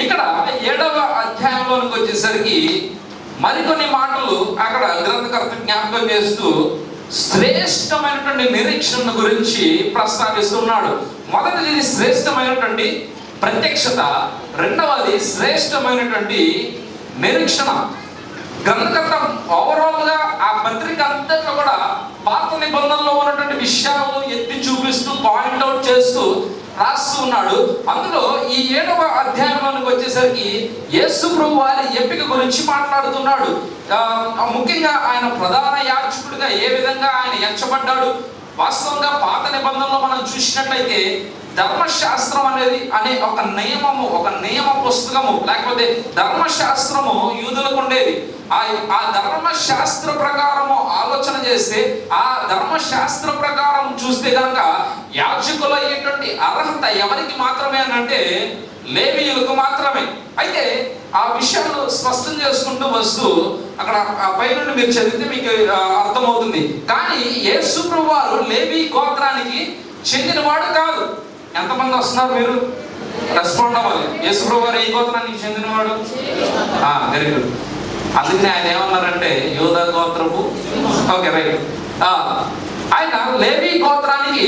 ఇక్కడ ఏడవ అధ్యాయంలోనికి వచ్చేసరికి మరికొన్ని మాటలు అక్కడ గ్రంథకర్త జ్ఞాపకం చేస్తూ శ్రేష్టమైనటువంటి నిరీక్షణ గురించి ప్రస్తావిస్తున్నాడు. మొదటిది శ్రేష్టమైనటువంటి ప్రత్యక్షత రెండవది శ్రేష్టమైనటువంటి నిరీక్షణ. గ్రంథకర్త ఓవరాల్గా ఆ పత్రిక అంతట్లో కూడా పాత నిబంధనలో ఉన్నటువంటి విషయాలను ఎత్తి చూపిస్తూ పాయింట్ అవుట్ చేస్తూ రాస్తూ ఉన్నాడు. అందులో ఈ ఏడవ అధ్యాయంలోనికి వచ్చేసరికి యేసు ప్రభు వారి ఎంపిక గురించి మాట్లాడుతున్నాడు. ఆ, ముఖ్యంగా ఆయన ప్రధాన యాచకుడిగా ఏ విధంగా ఆయన ఎంచబడ్డాడు? వాస్తవంగా పాత నిబంధనలో మనం చూసినట్లయితే ధర్మశాస్త్రం అనేది అనే ఒక నియమము ఒక నియమ పుస్తకము లేకపోతే ధర్మశాస్త్రము యూదులకు ఉండేది. ఆ ఆ ధర్మశాస్త్ర ప్రకారము ఆలోచన చేస్తే ఆ ధర్మశాస్త్ర ప్రకారం చూస్తే కనుక యాజకులు అయ్యేటువంటి అర్హత ఎవరికి మాత్రమే అని అంటే లేవీయులకు మాత్రమే. అయితే ఆ విషయాలు స్పష్టం చేసుకుంటూ వస్తూ అక్కడ ఆ పైనుండి మీరు చదివితే మీకు అర్థమవుతుంది. కానీ యేసు వారు లేవి గోత్రానికి చెందినవాడు కాదు. ఎంతమంది వస్తున్నారు మీరు? రెస్పాండ్ అవ్వాలి. యేసు వారు ఏ గోత్రానికి చెందినవాడు? వెరీ గుడ్ అందుకని ఆయన ఏమన్నారంటే యోధ గోత్రపు ఓకే రైట్ ఆయన లేవి గోత్రానికి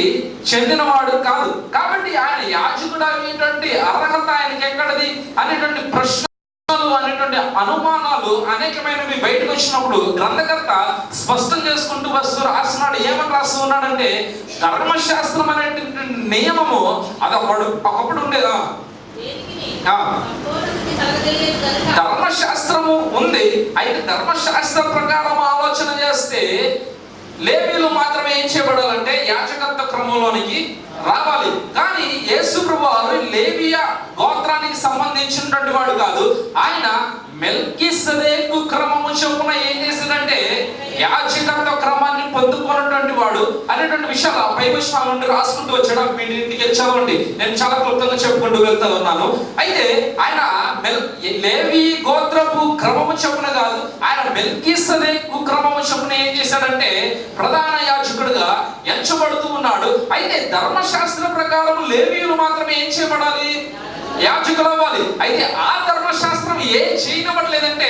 చెందినవాడు కాదు. కాబట్టి ఆయన యాజకుడు అనేటువంటి అర్హత ఆయనకి ఎక్కడది? అనేటువంటి ప్రశ్నలు అనేటువంటి అనుమానాలు అనేకమైనవి బయటకు వచ్చినప్పుడు గ్రంథకర్త స్పష్టం చేసుకుంటూ వస్తూ రాస్తున్నాడు. ఏమని రాస్తూ ఉన్నాడంటే ధర్మశాస్త్రం అనేటువంటి నియమము అది ఒకడు ఒకప్పుడు ఉండేదా? ధర్మశాస్త్రము ఉంది. అయితే ధర్మశాస్త్ర ప్రకారం ఆలోచన చేస్తే లేవీలు మాత్రమే ఏం చేయబడాలంటే యాచకత్వ క్రమంలోనికి రావాలి. కానీ యేసు ప్రభు వారు లేవియా గోత్రానికి సంబంధించినటువంటి వాడు కాదు. ఆయన మెల్కిసదేకు క్రమము చొప్పున ఏం చేశాడంటే యాచికత్వ క్రమాన్ని పొందుకున్నటువంటి వాడు అనేటువంటి విషయాలు ఆ పై నుండి రాసుకుంటూ వచ్చాడు. మీ ఇంటికి చదవండి నేను చాలా క్లుప్తంగా చెప్పుకుంటూ వెళ్తా ఉన్నాను. అయితే ఆయన మెల్ లేవి గోత్రపు క్రమము చొప్పున కాదు ఆయన మెల్కీసదేకు క్రమము చొప్పున ఏం చేశాడంటే ప్రధాన యాచకుడుగా ఎంచబడుతూ ఉన్నాడు. అయితే ధర్మ ధర్మశాస్త్ర ప్రకారం లేవీయులు మాత్రమే ఏం చేయబడాలి? యాజకులు అవ్వాలి అయితే ఆ ధర్మశాస్త్రం ఏం చేయనబడలేదంటే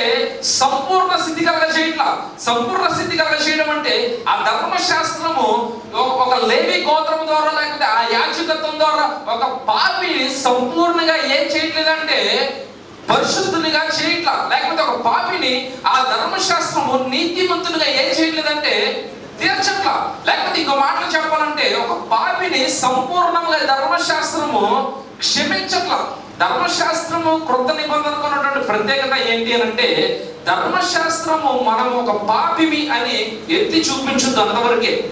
సంపూర్ణ స్థితి కలగ చేయట్లా. సంపూర్ణ స్థితి కలగ చేయడం అంటే ఆ ధర్మశాస్త్రము ఒక- ఒక లేవి గోత్రం ద్వారా లేకపోతే ఆ యాజకత్వం ద్వారా ఒక పాపి సంపూర్ణంగా ఏం చేయట్లేదంటే పరిశుద్ధునిగా చేయట్లా. లేకపోతే ఒక పాపిని ఆ ధర్మశాస్త్రము నీతిమంతునిగా ఏం చేయట్లేదంటే తీర్చట్లా. లేకపోతే ఇంకో మాటలు చెప్పాలంటే ఒక పాపిని సంపూర్ణంగా ధర్మశాస్త్రము క్షమించట్లా. ధర్మశాస్త్రము కృత నిబంధనకు ఉన్నటువంటి ప్రత్యేకత ఏంటి అని అంటే ధర్మశాస్త్రము మనం ఒక పాపిమి అని ఎత్తి చూపించుద్ది అంతవరకే.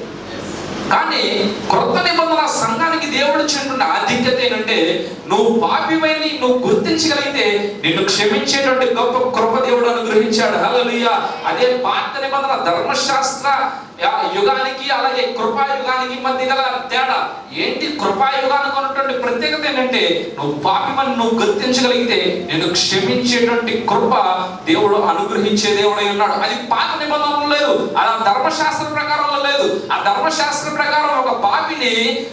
కానీ క్రొత్త నిబంధన సంఘానికి దేవుడు చెందిన ఆధిక్యత ఏంటంటే నువ్వు పాపివైని నువ్వు గుర్తించగలిగితే నిన్ను క్షమించేటువంటి గొప్ప కృప దేవుడు అనుగ్రహించాడు. హల్లెలూయా. అదే పాత నిబంధన ధర్మశాస్త్ర యుగానికి అలాగే కృపాయుగానికి మధ్య గల తేడా ఏంటి? కృపాయుగానికి ఉన్నటువంటి ప్రత్యేకత ఏంటంటే నువ్వు పాపిమని నువ్వు గుర్తించగలిగితే నేను క్షమించేటువంటి కృప దేవుడు అనుగ్రహించే దేవుడై ఉన్నాడు. అది పాత నిబంధనలు లేదు అలా ఆ ధర్మశాస్త్ర ప్రకారంలో లేదు. ఆ ధర్మశాస్త్ర ప్రకారం ఒక పాపిని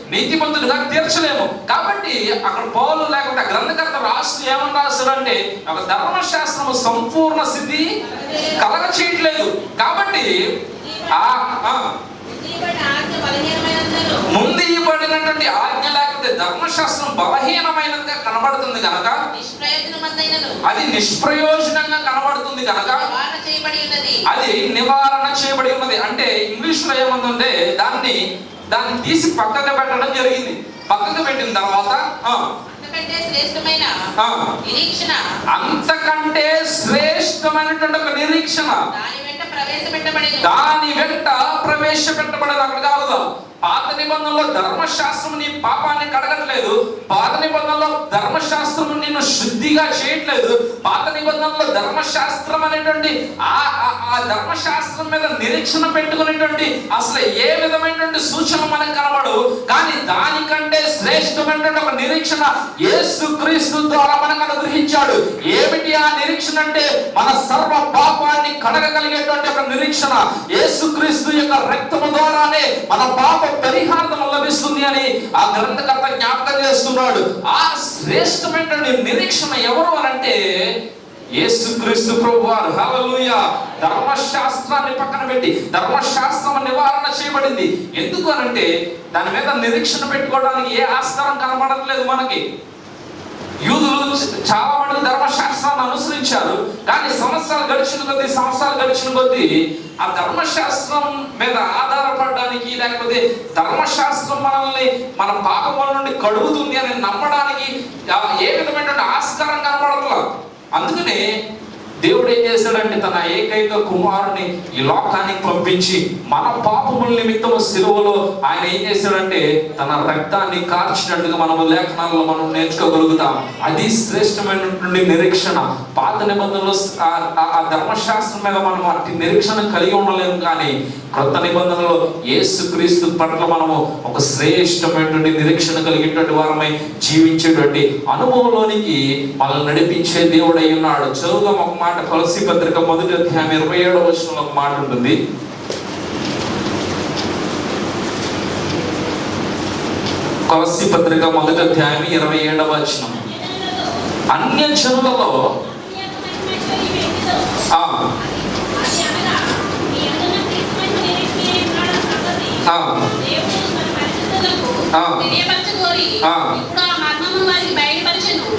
నీతిమంతుడిగా తీర్చలేము. కాబట్టి అక్కడ పౌలు లేకపోతే గ్రంథకర్త రాస్తూ ఏమని రాస్తారంటే ఒక ధర్మశాస్త్రము సంపూర్ణ సిద్ధి కలగ చేయట్లేదు కాబట్టి ఆ ఆ, ఇవ్వబడిన ఆజ్ఞ బలహీనమైనందున ముందు ఇవ్వబడినటువంటి ఆజ్ఞ లేకపోతే ధర్మశాస్త్రం బలహీనమైనదిగా కనబడుతుంది కనుక అది నిష్ప్రయోజనంగా కనబడుతుంది కనుక అది నివారణ చేయబడి ఉన్నది. అంటే ఇంగ్లీష్లో ఏముందంటే దాన్ని దాన్ని తీసి పక్కకు పెట్టడం జరిగింది. పక్కకు పెట్టిన తర్వాత ఆ, అంతకంటే శ్రేష్టమైన ఆ, నిరీక్షణ అంతకంటే శ్రేష్టమైనటువంటి ఒక నిరీక్షణ. దాని వెంట ప్రవేశపెట్టబడదు అక్కడ కాదు. పాత నిబంధనలో ధర్మశాస్త్రం నీ పాపాన్ని కడగట్లేదు. పాత నిబంధనలో ధర్మశాస్త్రం శుద్ధిగా చేయట్లేదు. పాత నిబంధనలో ధర్మశాస్త్రం అనేటువంటి ఆ ఆ- ధర్మశాస్త్రం మీద నిరీక్షణ పెట్టుకునేటువంటి అసలు ఏ విధమైనటువంటి సూచన మనకు కనబడు కానీ దానికంటే శ్రేష్టమైనటువంటి ఒక నిరీక్షణ యేసుక్రీస్తు ద్వారా మనకు అనుగ్రహించాడు. ఏమిటి ఆ నిరీక్షణ అంటే? మన సర్వ పాపాన్ని కడగగలిగేటువంటి ఒక నిరీక్షణ. యేసుక్రీస్తు యొక్క రక్తము ద్వారానే మన పాప పరిహారం లభిస్తుంది అని ఆ గ్రంథకర్త జ్ఞాపకం చేస్తున్నాడు. ఆ శ్రేష్టమైనటువంటి నిరీక్షణ ఎవరు అనంటే యేసుక్రీస్తు ప్రభు వారు హలలుయ ధర్మశాస్త్రాన్ని పక్కన పెట్టి ధర్మశాస్త్రం నివారణ చేయబడింది. ఎందుకు అనంటే దాని మీద నిరీక్షణ పెట్టుకోవడానికి ఏ ఆస్కారం కనబడట్లేదు మనకి. యూదులు చాలా మంది ధర్మశాస్త్రాన్ని అనుసరించారు కానీ సంవత్సరాలు గడిచిన కొద్దీ సంవత్సరాలు గడిచిన కొద్దీ ఆ ధర్మశాస్త్రం మీద ఆధారపడడానికి లేకపోతే ధర్మశాస్త్రం మనల్ని మన పాపముల నుండి కడుగుతుంది అని నమ్మడానికి ఏ విధమైనటువంటి ఆస్కారం కనబడట్లేదు అందుకనే దేవుడు ఏం చేశాడంటే తన ఏకైక కుమారుని ఈ లోకానికి పంపించి మన పాపముల నిమిత్తము సిలువలో ఆయన ఏం చేశాడంటే తన రక్తాన్ని కార్చినట్టుగా మనము లేఖనాల్లో మనం నేర్చుకోగలుగుతాం. అది శ్రేష్టమైనటువంటి నిరీక్షణ. పాత నిబంధనలు ఆ- ఆ- ఆ ధర్మశాస్త్రం మీద మనం అట్టి నిరీక్షణ కలిగి ఉండలేము కానీ కొత్త నిబంధనలో యేసుక్రీస్తు పట్ల మనము ఒక శ్రేష్టమైనటువంటి నిరీక్షణ కలిగినటువంటి వారమై జీవించేటువంటి అనుభవంలోనికి మనల్ని నడిపించే దేవుడై ఉన్నాడు. చదువుదాం ఒక మాట. తులసి పత్రిక మొదటి అధ్యాయం ఇరవై ఏడవ వచనంలో ఒక మాట ఉంటుంది. కొలసి పత్రిక మొదటి అధ్యాయం ఇరవై ఏడవ వచనం. అన్య జనులలో ఆ, ఆ, ఆ. తెలియపరచుకోరి ఆ. ఇప్పుడు ఆ మర్మమును వారికి బయలుపరచెను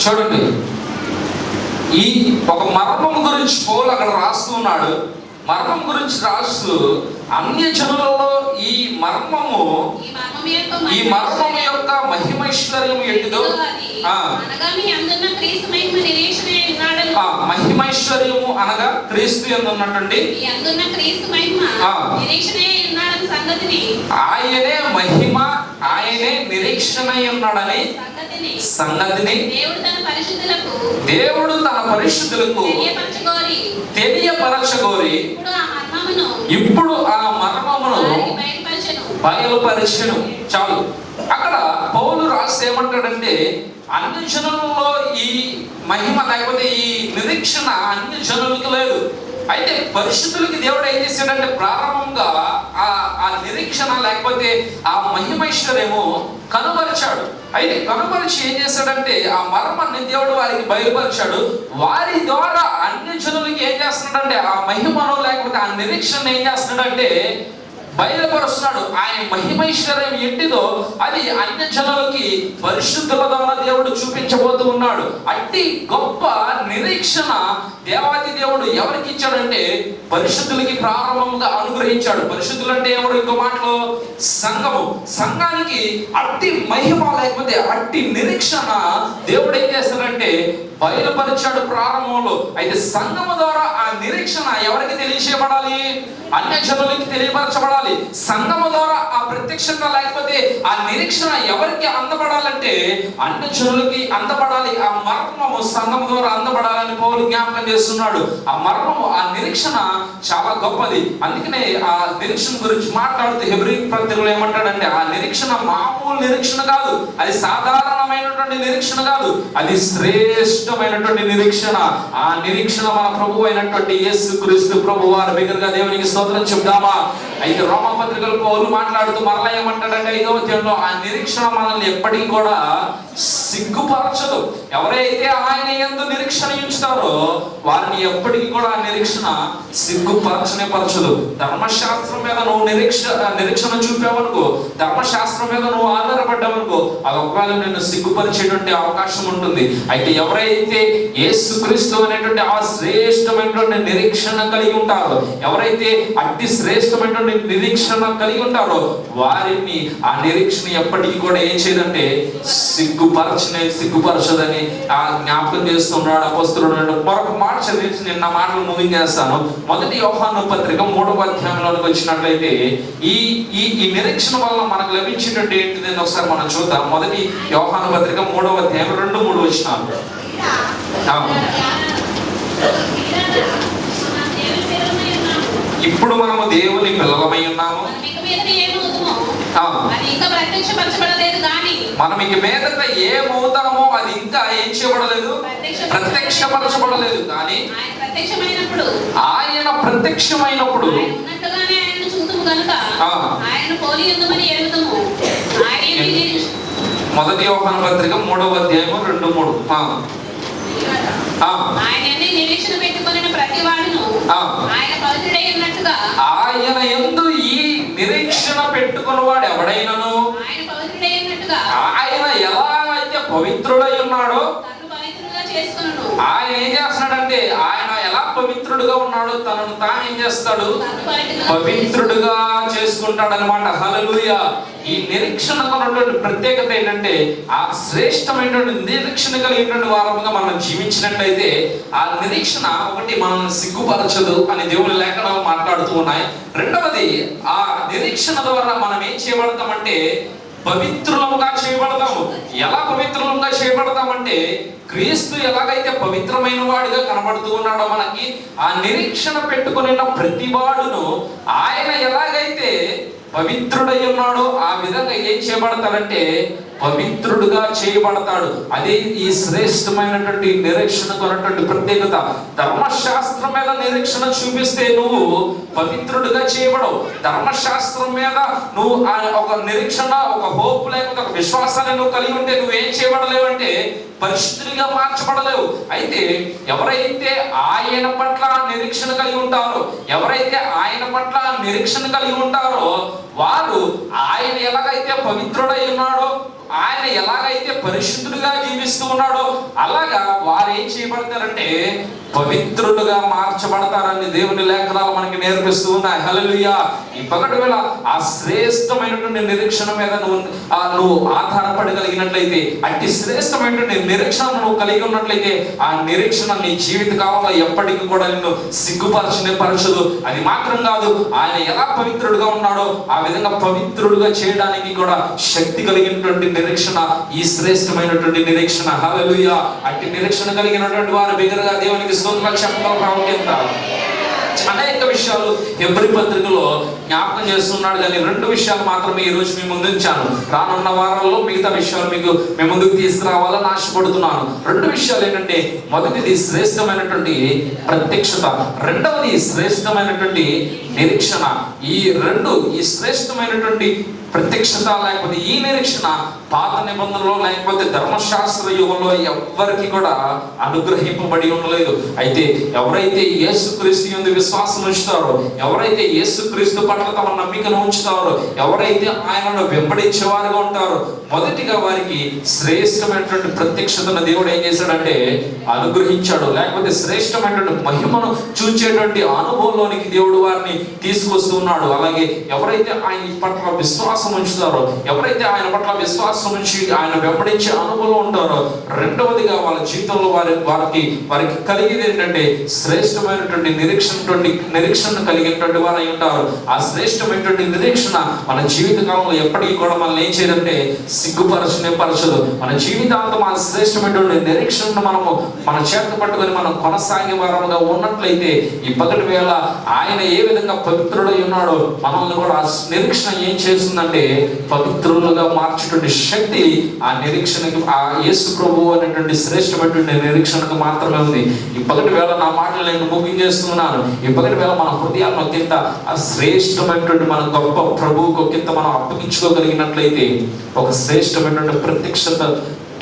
చూడండి. ఈ ఒక మర్మం గురించి పోలు అక్కడ రాస్తూ ఉన్నాడు. మర్మం గురించి రాస్తూ అన్య జనులలో ఈ మర్మము ఈ మర్మం యొక్క మహిమైశ్వర్యం ఆ. మహిమైశ్వర్యము అనగా క్రీస్తు సంగతిని? ఆయనే మహిమ ఆయనే నిరీక్షణ ఉన్నాడని సంగతిని దేవుడు తన పరిశుద్ధులకు తెలియపరచగోరి. ఇప్పుడు ఆ మర్మమును బయలుపరిచను. చాలు. అక్కడ పౌలు రాసి ఏమంటాడంటే అన్ని జనులలో ఈ మహిమ లేకపోతే ఈ నిరీక్షణ అన్ని జనులకు లేదు. అయితే పరిశుద్ధులకి దేవుడు ఏం చేశాడంటే ప్రారంభంగా ఆ ఆ నిరీక్షణ లేకపోతే ఆ మహిమైశ్వర్యము కనుపరిచాడు అయితే కనుపరిచి ఏం చేశాడంటే ఆ మర్మాన్ని దేవుడు వారికి బయలుపరిచాడు. వారి ద్వారా అన్ని జనులకి ఏం చేస్తున్నాడంటే ఆ మహిమను లేకపోతే ఆ నిరీక్షణ ఏం చేస్తున్నాడంటే బయలుపరుస్తున్నాడు. ఆయన మహిమైశ్వర్యం ఎంటిదో అది అన్య జనులకి పరిశుద్ధుల ద్వారా దేవుడు చూపించబోతూ ఉన్నాడు. అట్టి గొప్ప నిరీక్షణ దేవాది దేవుడు ఎవరికి ఇచ్చాడంటే పరిశుద్ధులకి ప్రారంభంగా అనుగ్రహించాడు. పరిశుద్ధులు అంటే ఎవరు? ఇంకో మాటలో సంఘము. సంఘానికి అట్టి మహిమ లేకపోతే అట్టి నిరీక్షణ దేవుడు ఏం చేస్తాడంటే బయలుపరిచాడు ప్రారంభంలో. అయితే సంఘము ద్వారా ఆ నిరీక్షణ ఎవరికి తెలియచేయబడాలి అన్య జనులకి తెలియపరచబడాలి. సంఘము ద్వారా ఆ ప్రత్యక్షంగా లేకపోతే ఆ నిరీక్షణ ఎవరికి అందపడాలంటే అన్య అందపడాలి. ఆ మర్మము సంఘము ద్వారా అందబడాలని పౌలు జ్ఞాపకం చేస్తున్నాడు. ఆ మర్మము ఆ నిరీక్షణ చాలా గొప్పది. అందుకనే ఆ నిరీక్షణ గురించి మాట్లాడుతూ హెబ్రి పత్రికలు ఏమంటాడంటే ఆ నిరీక్షణ మామూలు నిరీక్షణ కాదు. అది సాధారణమైనటువంటి నిరీక్షణ కాదు. అది శ్రేష్టమైనటువంటి నిరీక్షణ. ఆ నిరీక్షణ మన ప్రభు అయినటువంటి యేసు క్రీస్తు ప్రభు వారి దగ్గరగా దేవునికి స్తోత్రం చెప్దామా? అయితే రోమ పత్రికలు పౌరులు మాట్లాడుతూ మరలా ఏమంటాడంటే ఐదో అధ్యాయంలో ఆ నిరీక్షణ మనల్ని ఎప్పటికీ కూడా సిగ్గుపరచదు. ఎవరైతే ఆయన ఎందు నిరీక్షణ ఉంచుతారో వారిని ఎప్పటికీ కూడా ఆ నిరీక్షణ సిగ్గుపరచనే పరచదు ధర్మశాస్త్రం మీద నువ్వు నిరీక్ష నిరీక్షణ చూపావనుకో ధర్మశాస్త్రం మీద నువ్వు ఆధారపడ్డావనుకో అది ఒకవేళ నిన్ను సిగ్గుపరిచేటువంటి అవకాశం ఉంటుంది. అయితే ఎవరైతే యేసుక్రీస్తు అనేటువంటి ఆ శ్రేష్టమైనటువంటి నిరీక్షణ కలిగి ఉంటారో ఎవరైతే అట్టి శ్రేష్టమైనటువంటి నిరీక్షణ కలిగి ఉంటారో వారిని ఆ నిరీక్షణ ఎప్పటికీ కూడా ఏం చేయదంటే సిగ్గుపరచని సిగ్గుపరచదని ఆ జ్ఞాపకం చేస్తున్నాడు అపస్తుడు మరొక మాట చదివించి నిన్న మాటలు ముగించేస్తాను మొదటి యోహాను పత్రిక మూడవ అధ్యాయంలోనికి వచ్చినట్లయితే ఈ ఈ ఈ నిరీక్షణ వల్ల మనకు లభించినట్టు ఏంటిది అని ఒకసారి మనం చూద్దాం. మొదటి యోహాను పత్రిక మూడవ అధ్యాయం రెండు మూడు వచ్చినాలు. ఇప్పుడు మనము దేవుని పిల్లలమై ఉన్నాము ఇక మీదట ఏమవుతుమో ఆ. అది ఇంకా ప్రత్యక్షపరచబడలేదు కానీ మనం ఇక మీదట ఏమవుతామో అది ఇంకా ఏం చేయబడలేదు? ప్రత్యక్షపరచబడలేదు. కానీ ఆయన ప్రత్యక్షమైనప్పుడు ఆయన ప్రత్యక్షమైనప్పుడు ఆయన ఉన్నట్టుగానే ఆయనను చూతుము కనుక. ఆయన పోలి ఎందుమని ఎరుగుదము ఆయన మొదటి యోహాను పత్రిక మూడవ అధ్యాయము రెండు మూడు. నిరీక్షణ ప్రతి వాడును. ఆయన పవిత్రుడై ఉన్నట్టుగా ఆయన ఎందు ఈ నిరీక్షణ పెట్టుకున్న వాడు ఎవడైనను? ఆయన ఎలా అయితే పవిత్రుడై ఉన్నాడో ఆయన ఏం చేస్తున్నాడంటే ఆయన పవిత్రుడుగా ఉన్నాడో. తనను తాను ఏం చేస్తాడు? పవిత్రుడుగా చేసుకుంటాడు అనమాట హలలుయ ఈ నిరీక్షణకు ఉన్నటువంటి ప్రత్యేకత ఏంటంటే ఆ శ్రేష్టమైనటువంటి నిరీక్షణ కలిగినటువంటి వారముగా మనం జీవించినట్లయితే ఆ నిరీక్షణ ఒకటి మనల్ని సిగ్గుపరచదు అని దేవుని లేఖనాలు మాట్లాడుతూ ఉన్నాయి. రెండవది ఆ నిరీక్షణ ద్వారా మనం ఏం చేయబడతామంటే పవిత్రులముగా చేయబడతాము. ఎలా పవిత్రులముగా చేయబడతామంటే క్రీస్తు ఎలాగైతే పవిత్రమైన వాడిగా కనబడుతూ ఉన్నాడో మనకి ఆ నిరీక్షణ పెట్టుకుని ప్రతి వాడును ఆయన ఎలాగైతే పవిత్రుడై ఉన్నాడో ఆ విధంగా ఏం చేయబడతాడంటే పవిత్రుడుగా చేయబడతాడు. అదే ఈ శ్రేష్టమైనటువంటి నిరీక్షణ కొన్నటువంటి ప్రత్యేకత. ధర్మశాస్త్రం మీద నిరీక్షణ చూపిస్తే నువ్వు పవిత్రుడుగా చేయబడవు. ధర్మశాస్త్రం మీద నువ్వు ఆ ఒక నిరీక్షణ ఒక హోప్ లేకపోతే ఒక విశ్వాసాన్ని నువ్వు కలిగి ఉంటే నువ్వేం చేయబడలేవంటే పరిశుద్ధులుగా మార్చబడలేవు. అయితే ఎవరైతే ఆయన పట్ల నిరీక్షణ కలిగి ఉంటారో ఎవరైతే ఆయన పట్ల నిరీక్షణ కలిగి ఉంటారో వారు ఆయన ఎలాగైతే పవిత్రుడై ఉన్నాడో ఆయన ఎలాగైతే పరిశుద్ధులుగా జీవిస్తూ ఉన్నాడో అలాగా వారు ఏం చేయబడతారంటే పవిత్రులుగా మార్చబడతారని దేవుని లేఖనాలు మనకి నేర్పిస్తూ ఉన్నాయి. హల్లెలూయా. ఈ పగటి వేళ ఆ శ్రేష్టమైనటువంటి నిరీక్షణ మీద నువ్వు నువ్వు ఆధారపడగలిగినట్లయితే అట్టి శ్రేష్టమైనటువంటి నిరీక్షణ నువ్వు కలిగి ఉన్నట్లయితే ఆ నిరీక్షణ నీ జీవిత కాలంలో ఎప్పటికీ కూడా నిన్ను సిగ్గుపరచనే పరచదు అది మాత్రం కాదు ఆయన ఎలా పవిత్రుడుగా ఉన్నాడో ఆ విధంగా పవిత్రుడుగా చేయడానికి కూడా శక్తి కలిగినటువంటి నిరీక్షణ ఈ శ్రేష్టమైనటువంటి నిరీక్షణ. హలలుయ అట్టి నిరీక్షణ కలిగినటువంటి వారు బిగరగా దేవునికి స్తోత్రాలు చెప్పగల ప్రాముఖ్యత అనేక విషయాలు ఎవరి పత్రికలో జ్ఞాపకం చేస్తున్నాడు కానీ రెండు విషయాలు మాత్రమే ఈ రోజు మీ ముందు ఉంచాను. రానున్న వారాల్లో మిగతా విషయాలు మీకు మీ ముందుకు తీసుకురావాలని ఆశపడుతున్నాను. రెండు విషయాలు ఏంటంటే మొదటిది శ్రేష్టమైనటువంటి ప్రత్యక్షత. రెండవది శ్రేష్టమైనటువంటి నిరీక్షణ. ఈ రెండు ఈ శ్రేష్టమైనటువంటి ప్రత్యక్షత లేకపోతే ఈ నిరీక్షణ పాత నిబంధనలో లేకపోతే ధర్మశాస్త్ర యుగంలో ఎవ్వరికి కూడా అనుగ్రహింపబడి ఉండలేదు. అయితే ఎవరైతే యేసుక్రీస్తు యందు విశ్వాసం ఉంచుతారో ఎవరైతే యేసుక్రీస్తు పట్ల తమ నమ్మికను ఉంచుతారో ఎవరైతే ఆయనను వెంబడించే వారిగా ఉంటారో మొదటిగా వారికి శ్రేష్టమైనటువంటి ప్రత్యక్షతను దేవుడు ఏం చేశాడంటే అనుగ్రహించాడు. లేకపోతే శ్రేష్టమైనటువంటి మహిమను చూచేటువంటి అనుభవంలోనికి దేవుడు వారిని తీసుకొస్తూ ఉన్నాడు అలాగే ఎవరైతే ఆయన పట్ల విశ్వాసం ఉంచుతారో ఎవరైతే ఆయన పట్ల విశ్వాసం ఉంచి ఆయన వెంబడించే అనుభవం ఉంటారో రెండవదిగా వాళ్ళ జీవితంలో వారి వారికి వారికి కలిగేది ఏంటంటే శ్రేష్టమైనటువంటి నిరీక్షణ నిరీక్షణ కలిగినటువంటి వారు అయి ఉంటారు. ఆ శ్రేష్టమైనటువంటి నిరీక్షణ మన జీవితకాలంలో ఎప్పటికీ కూడా మనల్ని ఏం చేయదంటే సిగ్గుపరచనే పరచదు. మన జీవితాంతం ఆ శ్రేష్టమైనటువంటి నిరీక్షణను మనము మన చేత పట్టుకొని మనం కొనసాగే వారముగా ఉన్నట్లయితే ఈ పగటి వేళ ఆయన ఏ విధంగా పవిత్రుడై ఉన్న మనల్ని కూడా ఆ నిరీక్షణ ఏం చేస్తుందంటే పవిత్రులుగా మార్చేటువంటి శక్తి ఆ నిరీక్షణకి ఆ యేసు ప్రభు అనేటువంటి శ్రేష్టమైనటువంటి నిరీక్షణకు మాత్రమే ఉంది. ఈ వేళ నా మాటలు నేను ముగించేస్తున్నాను ఈ పగటి వేళ మన హృదయాలను ఒకంత ఆ శ్రేష్టమైనటువంటి మన గొప్ప ప్రభువుకు ఒకంత మనం అప్పగించుకోగలిగినట్లయితే ఒక శ్రేష్టమైనటువంటి ప్రత్యక్షత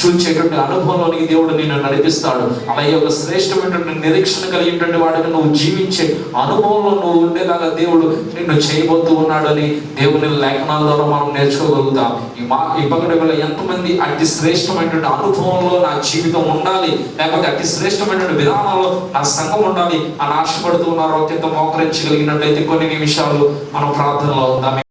చూచేటువంటి అనుభవంలోనికి దేవుడు నిన్ను నడిపిస్తాడు. అలాగే ఒక శ్రేష్టమైనటువంటి నిరీక్షణ కలిగినటువంటి వాడికి నువ్వు జీవించే అనుభవంలో నువ్వు ఉండేలాగా దేవుడు నిన్ను చేయబోతూ ఉన్నాడని దేవుని లేఖనాల ద్వారా మనం నేర్చుకోగలుగుతాం. ఈ మా ఈ పగటి ఎంతమంది అతి శ్రేష్టమైనటువంటి అనుభవంలో నా జీవితం ఉండాలి లేకపోతే అతి శ్రేష్టమైనటువంటి విధానంలో నా సంఘం ఉండాలి అని ఆశపడుతూ ఉన్నారో. అత్యంత మోకరించగలిగినట్లయితే కొన్ని నిమిషాలు మనం ప్రార్థనలో ఉందాం.